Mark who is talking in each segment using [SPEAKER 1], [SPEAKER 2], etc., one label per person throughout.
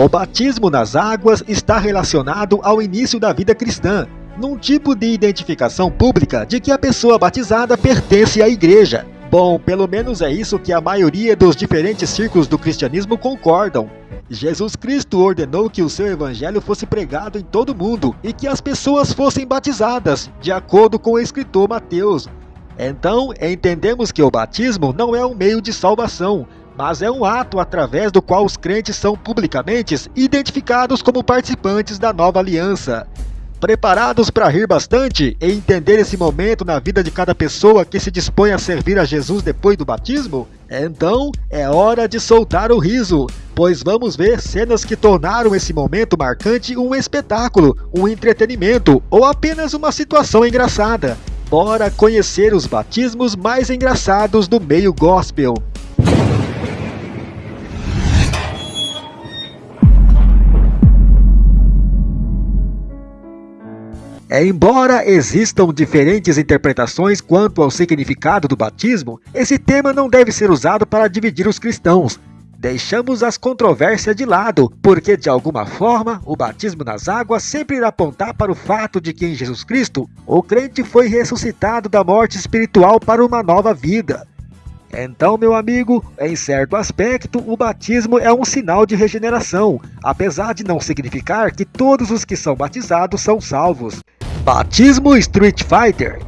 [SPEAKER 1] O batismo nas águas está relacionado ao início da vida cristã, num tipo de identificação pública de que a pessoa batizada pertence à igreja. Bom, pelo menos é isso que a maioria dos diferentes círculos do cristianismo concordam. Jesus Cristo ordenou que o seu evangelho fosse pregado em todo o mundo e que as pessoas fossem batizadas, de acordo com o escritor Mateus. Então, entendemos que o batismo não é um meio de salvação, mas é um ato através do qual os crentes são publicamente identificados como participantes da nova aliança. Preparados para rir bastante e entender esse momento na vida de cada pessoa que se dispõe a servir a Jesus depois do batismo? Então é hora de soltar o riso, pois vamos ver cenas que tornaram esse momento marcante um espetáculo, um entretenimento ou apenas uma situação engraçada. Bora conhecer os batismos mais engraçados do meio gospel. É, embora existam diferentes interpretações quanto ao significado do batismo, esse tema não deve ser usado para dividir os cristãos. Deixamos as controvérsias de lado, porque de alguma forma o batismo nas águas sempre irá apontar para o fato de que em Jesus Cristo o crente foi ressuscitado da morte espiritual para uma nova vida. Então, meu amigo, em certo aspecto, o batismo é um sinal de regeneração, apesar de não significar que todos os que são batizados são salvos. Batismo Street Fighter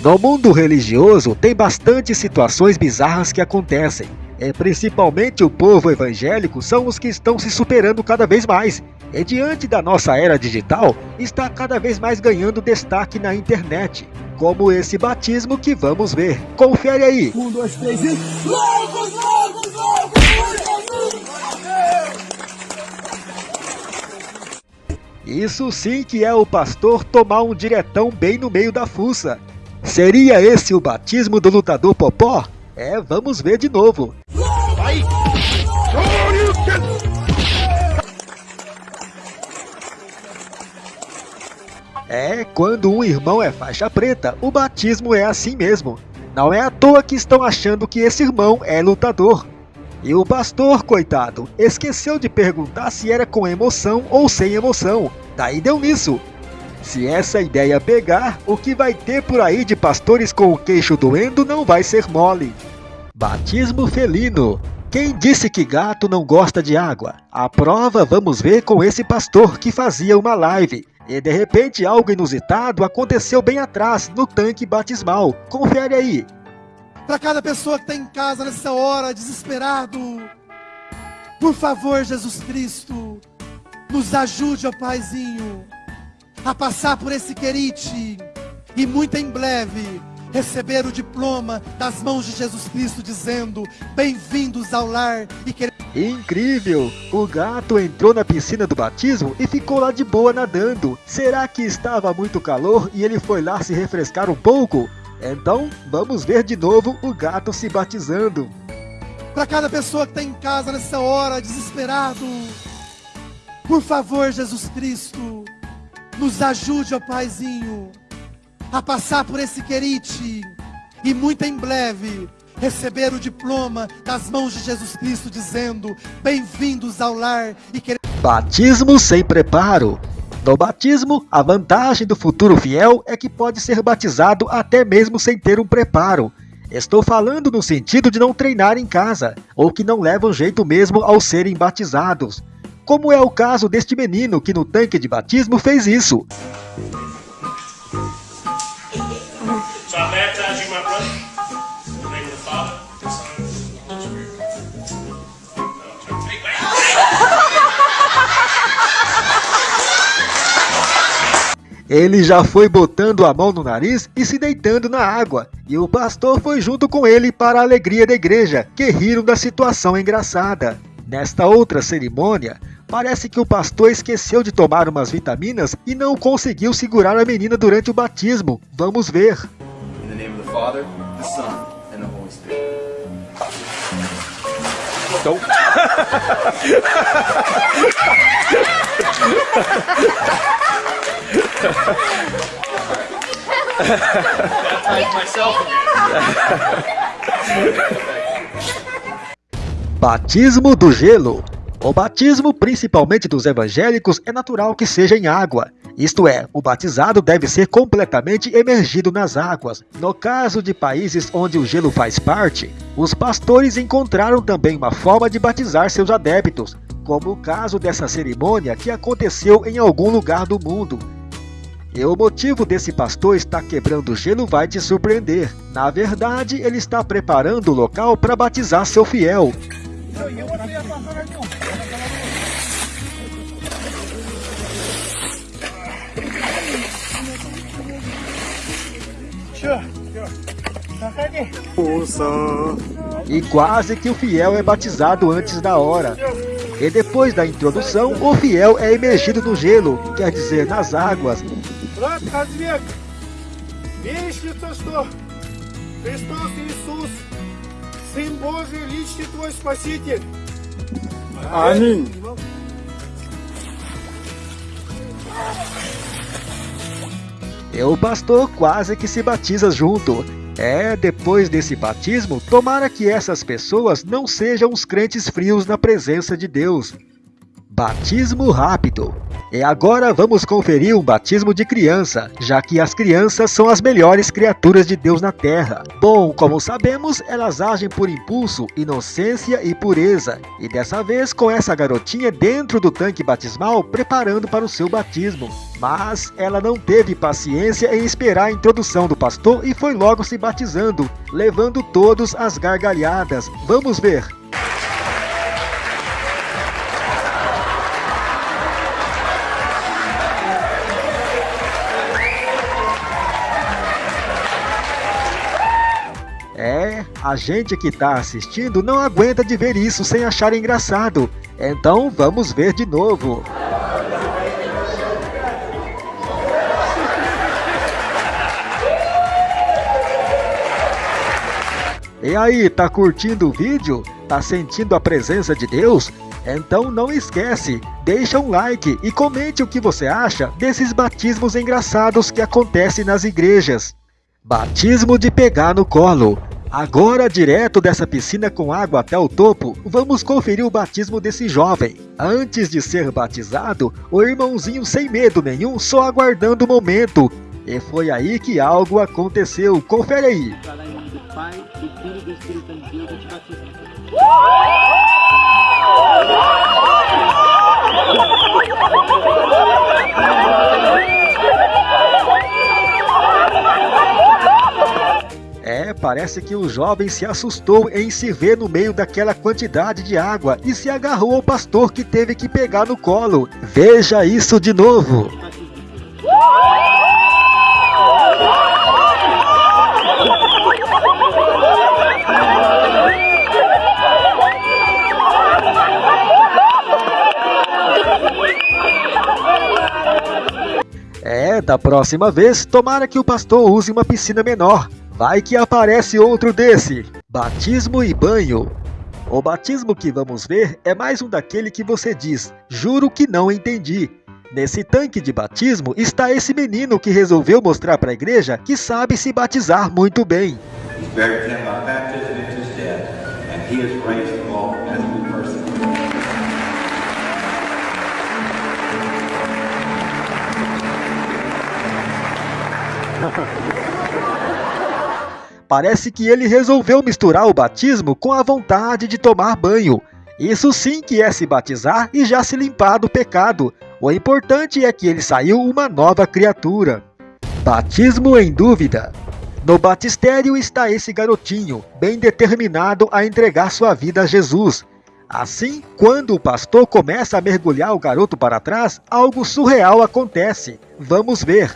[SPEAKER 1] No mundo religioso tem bastante situações bizarras que acontecem. E principalmente o povo evangélico são os que estão se superando cada vez mais. E diante da nossa era digital, está cada vez mais ganhando destaque na internet. Como esse batismo que vamos ver. Confere aí! Um, dois, três e... Loucos, loucos! Isso sim que é o pastor tomar um diretão bem no meio da fuça. Seria esse o batismo do lutador Popó? É, vamos ver de novo. É, quando um irmão é faixa preta, o batismo é assim mesmo. Não é à toa que estão achando que esse irmão é lutador. E o pastor, coitado, esqueceu de perguntar se era com emoção ou sem emoção. Daí deu nisso. Se essa ideia pegar, o que vai ter por aí de pastores com o queixo doendo não vai ser mole. Batismo felino. Quem disse que gato não gosta de água? A prova vamos ver com esse pastor que fazia uma live. E de repente algo inusitado aconteceu bem atrás, no tanque batismal. Confere aí
[SPEAKER 2] para cada pessoa que está em casa nessa hora, desesperado. Por favor, Jesus Cristo, nos ajude, ó Paizinho, a passar por esse querite e muito em breve receber o diploma das mãos de Jesus Cristo, dizendo: Bem-vindos ao lar e querer.
[SPEAKER 1] Incrível! O gato entrou na piscina do batismo e ficou lá de boa nadando. Será que estava muito calor e ele foi lá se refrescar um pouco? Então, vamos ver de novo o gato se batizando.
[SPEAKER 2] Para cada pessoa que está em casa nessa hora, desesperado, por favor, Jesus Cristo, nos ajude, ó Paizinho, a passar por esse querite e muito em breve receber o diploma das mãos de Jesus Cristo, dizendo: Bem-vindos ao lar e querer.
[SPEAKER 1] Batismo sem preparo. No batismo, a vantagem do futuro fiel é que pode ser batizado até mesmo sem ter um preparo. Estou falando no sentido de não treinar em casa, ou que não levam jeito mesmo ao serem batizados. Como é o caso deste menino que no tanque de batismo fez isso. Ele já foi botando a mão no nariz e se deitando na água, e o pastor foi junto com ele para a alegria da igreja, que riram da situação engraçada. Nesta outra cerimônia, parece que o pastor esqueceu de tomar umas vitaminas e não conseguiu segurar a menina durante o batismo. Vamos ver. Então... Batismo do gelo. O batismo, principalmente dos evangélicos, é natural que seja em água. Isto é, o batizado deve ser completamente emergido nas águas. No caso de países onde o gelo faz parte, os pastores encontraram também uma forma de batizar seus adeptos, como o caso dessa cerimônia que aconteceu em algum lugar do mundo. E o motivo desse pastor estar quebrando o gelo vai te surpreender. Na verdade, ele está preparando o local para batizar seu fiel. E quase que o fiel é batizado antes da hora. E depois da introdução, o fiel é emergido no gelo, quer dizer, nas águas.
[SPEAKER 2] Amém.
[SPEAKER 1] E o pastor quase que se batiza junto. É, depois desse batismo, tomara que essas pessoas não sejam os crentes frios na presença de Deus. Batismo rápido. E agora vamos conferir um batismo de criança, já que as crianças são as melhores criaturas de Deus na Terra. Bom, como sabemos, elas agem por impulso, inocência e pureza. E dessa vez com essa garotinha dentro do tanque batismal, preparando para o seu batismo. Mas ela não teve paciência em esperar a introdução do pastor e foi logo se batizando, levando todos às gargalhadas. Vamos ver. A gente que está assistindo não aguenta de ver isso sem achar engraçado. Então vamos ver de novo. E aí, tá curtindo o vídeo? Tá sentindo a presença de Deus? Então não esquece, deixa um like e comente o que você acha desses batismos engraçados que acontecem nas igrejas. Batismo de pegar no colo. Agora, direto dessa piscina com água até o topo, vamos conferir o batismo desse jovem. Antes de ser batizado, o irmãozinho sem medo nenhum, só aguardando o momento. E foi aí que algo aconteceu. Confere aí. É, parece que o jovem se assustou em se ver no meio daquela quantidade de água e se agarrou ao pastor que teve que pegar no colo. Veja isso de novo. É, da próxima vez, tomara que o pastor use uma piscina menor. Vai que aparece outro desse. Batismo e banho. O batismo que vamos ver é mais um daquele que você diz, juro que não entendi. Nesse tanque de batismo está esse menino que resolveu mostrar para a igreja que sabe se batizar muito bem. Parece que ele resolveu misturar o batismo com a vontade de tomar banho. Isso sim que é se batizar e já se limpar do pecado. O importante é que ele saiu uma nova criatura. Batismo em dúvida. No batistério está esse garotinho, bem determinado a entregar sua vida a Jesus. Assim, quando o pastor começa a mergulhar o garoto para trás, algo surreal acontece. Vamos ver.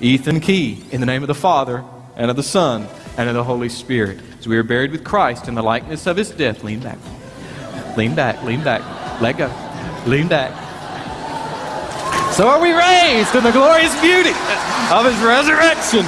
[SPEAKER 3] Ethan Key, in the name of the Father, and of the Son, and of the Holy Spirit. As we are buried with Christ in the likeness of his death, lean back. Lean back, lean back. Let go. Lean back. So are we raised in the glorious beauty of his resurrection.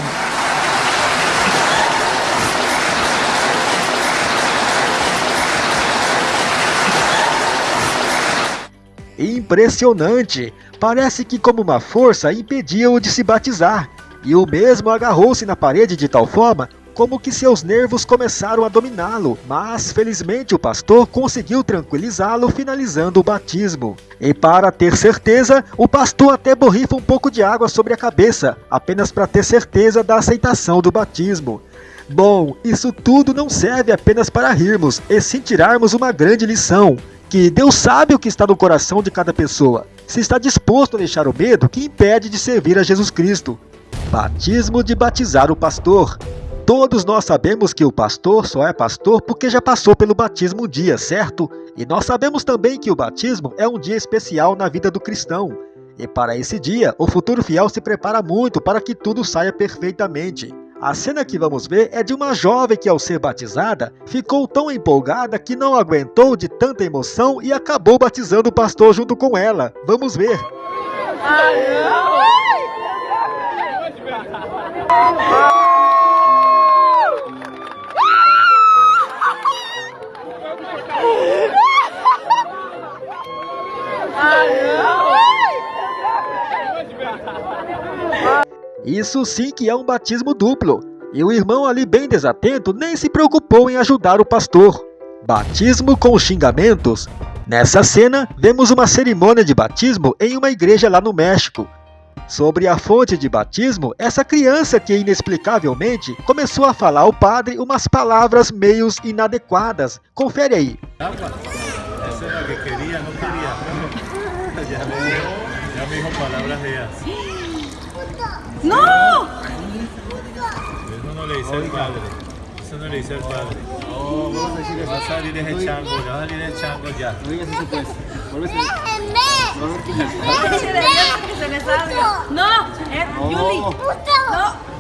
[SPEAKER 1] Impressionante! Parece que como uma força impedia-o de se batizar, e o mesmo agarrou-se na parede de tal forma como que seus nervos começaram a dominá-lo, mas felizmente o pastor conseguiu tranquilizá-lo finalizando o batismo. E para ter certeza, o pastor até borrifa um pouco de água sobre a cabeça, apenas para ter certeza da aceitação do batismo. Bom, isso tudo não serve apenas para rirmos, e sim tirarmos uma grande lição, que Deus sabe o que está no coração de cada pessoa, se está disposto a deixar o medo que impede de servir a Jesus Cristo. Batismo de batizar o pastor. Todos nós sabemos que o pastor só é pastor porque já passou pelo batismo um dia, certo? E nós sabemos também que o batismo é um dia especial na vida do cristão. E para esse dia, o futuro fiel se prepara muito para que tudo saia perfeitamente. A cena que vamos ver é de uma jovem que, ao ser batizada, ficou tão empolgada que não aguentou de tanta emoção e acabou batizando o pastor junto com ela. Vamos ver. Isso sim que é um batismo duplo. E o irmão ali bem desatento nem se preocupou em ajudar o pastor. Batismo com xingamentos. Nessa cena, vemos uma cerimônia de batismo em uma igreja lá no México. Sobre a fonte de batismo, essa criança que inexplicavelmente começou a falar ao padre umas palavras meio inadequadas. Confere aí. Essa era que queria, não queria. Já me, já me palavras
[SPEAKER 4] ¡No!
[SPEAKER 5] Eso no le dice al padre. Eso no le dice al padre. Oh, vamos a decir Va a salir ese chango, ya va a salir el chango ya. No digas eso pues.
[SPEAKER 4] que se le salga. No, es Yuli. No.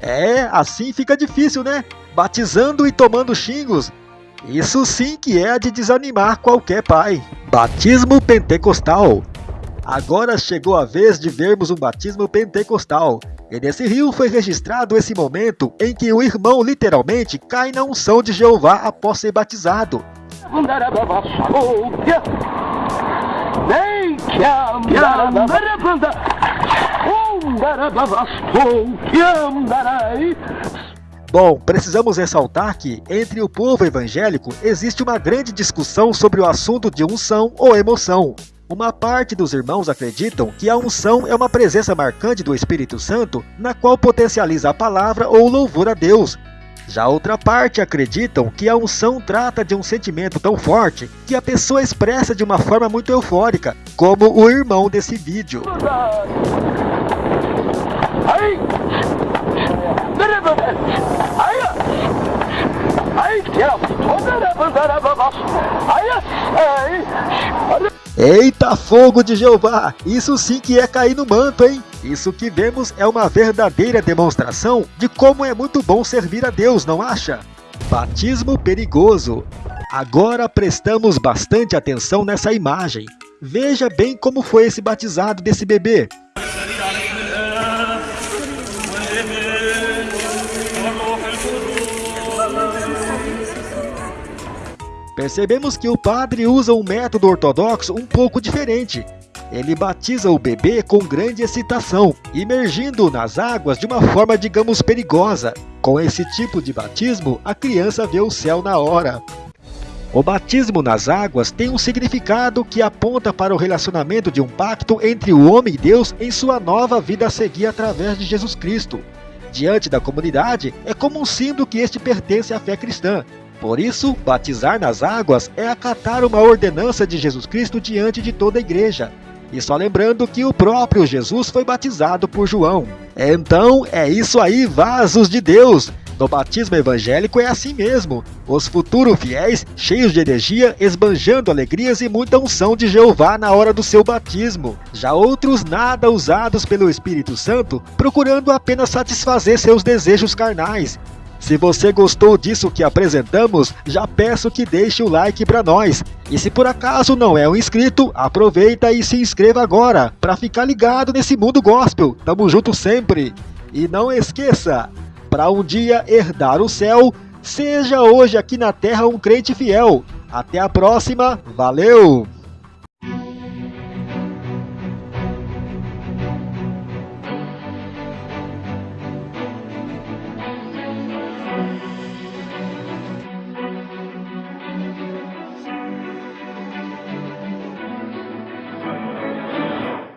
[SPEAKER 1] É, assim fica difícil, né? Batizando e tomando xingos. Isso sim que é de desanimar qualquer pai. Batismo pentecostal. Agora chegou a vez de vermos um batismo pentecostal. E nesse rio foi registrado esse momento em que o irmão literalmente cai na unção de Jeová após ser batizado. Bom, precisamos ressaltar que, entre o povo evangélico, existe uma grande discussão sobre o assunto de unção ou emoção. Uma parte dos irmãos acreditam que a unção é uma presença marcante do Espírito Santo, na qual potencializa a palavra ou louvor a Deus. Já outra parte acreditam que a unção trata de um sentimento tão forte que a pessoa expressa de uma forma muito eufórica, como o irmão desse vídeo. Eita fogo de Jeová! Isso sim que é cair no manto, hein? Isso que vemos é uma verdadeira demonstração de como é muito bom servir a Deus, não acha? Batismo perigoso. Agora prestamos bastante atenção nessa imagem. Veja bem como foi esse batizado desse bebê. Percebemos que o padre usa um método ortodoxo um pouco diferente. Ele batiza o bebê com grande excitação, imergindo-o nas águas de uma forma, digamos, perigosa. Com esse tipo de batismo, a criança vê o céu na hora. O batismo nas águas tem um significado que aponta para o relacionamento de um pacto entre o homem e Deus em sua nova vida a seguir através de Jesus Cristo. Diante da comunidade, é como um símbolo que este pertence à fé cristã, por isso, batizar nas águas é acatar uma ordenança de Jesus Cristo diante de toda a igreja. E só lembrando que o próprio Jesus foi batizado por João. Então, é isso aí, vasos de Deus! No batismo evangélico é assim mesmo. Os futuros fiéis, cheios de energia, esbanjando alegrias e muita unção de Jeová na hora do seu batismo. Já outros nada usados pelo Espírito Santo, procurando apenas satisfazer seus desejos carnais, se você gostou disso que apresentamos, já peço que deixe o like para nós. E se por acaso não é um inscrito, aproveita e se inscreva agora para ficar ligado nesse mundo gospel. Tamo junto sempre. E não esqueça, para um dia herdar o céu, seja hoje aqui na terra um crente fiel. Até a próxima, valeu!